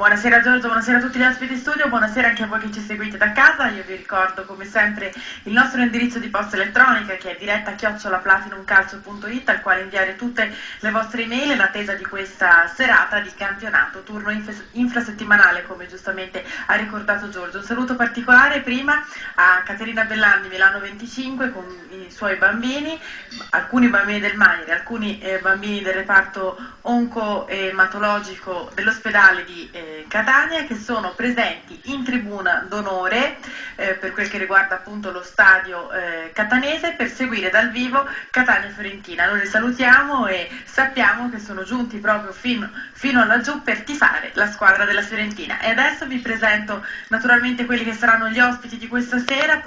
Buonasera Giorgio, buonasera a tutti gli ospiti in studio, buonasera anche a voi che ci seguite da casa. Io vi ricordo come sempre il nostro indirizzo di posta elettronica che è diretta chiocciolaplatinumcalcio.it al quale inviare tutte le vostre email in attesa di questa serata di campionato, turno infrasettimanale come giustamente ha ricordato Giorgio. Un saluto particolare prima a Caterina Bellani, Milano 25 con i suoi bambini, alcuni bambini del Maiere, alcuni eh, bambini del reparto onco-ematologico dell'ospedale di eh, Catania che sono presenti in tribuna d'onore eh, per quel che riguarda appunto lo stadio eh, catanese per seguire dal vivo Catania-Fiorentina. Noi li salutiamo e sappiamo che sono giunti proprio fino, fino laggiù per tifare la squadra della Fiorentina. E adesso vi presento naturalmente quelli che saranno gli ospiti di questa sera.